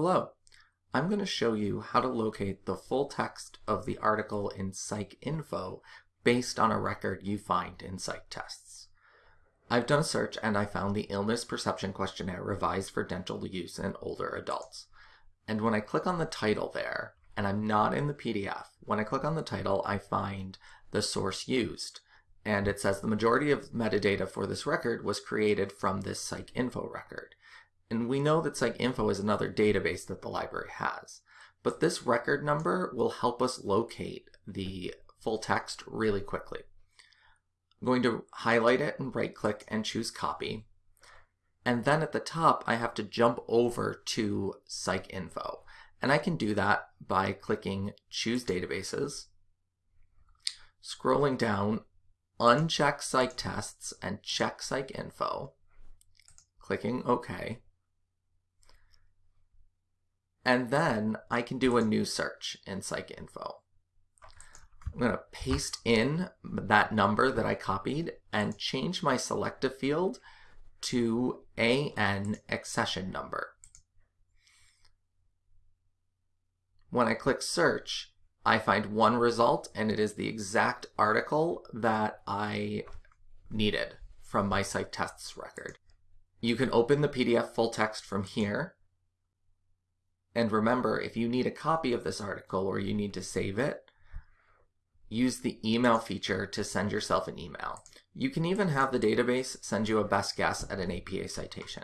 Hello, I'm going to show you how to locate the full text of the article in PsycInfo based on a record you find in PsycTests. I've done a search and I found the Illness Perception Questionnaire revised for dental use in older adults. And when I click on the title there, and I'm not in the PDF, when I click on the title I find the source used. And it says the majority of metadata for this record was created from this PsycInfo record. And we know that PsycInfo is another database that the library has. But this record number will help us locate the full text really quickly. I'm going to highlight it and right click and choose copy. And then at the top, I have to jump over to PsycInfo. And I can do that by clicking choose databases, scrolling down, uncheck PsycTests and check PsycInfo, clicking OK. And then I can do a new search in PsycInfo. I'm going to paste in that number that I copied and change my selective field to AN accession number. When I click search, I find one result and it is the exact article that I needed from my PsycTests record. You can open the PDF full text from here and remember, if you need a copy of this article or you need to save it, use the email feature to send yourself an email. You can even have the database send you a best guess at an APA citation.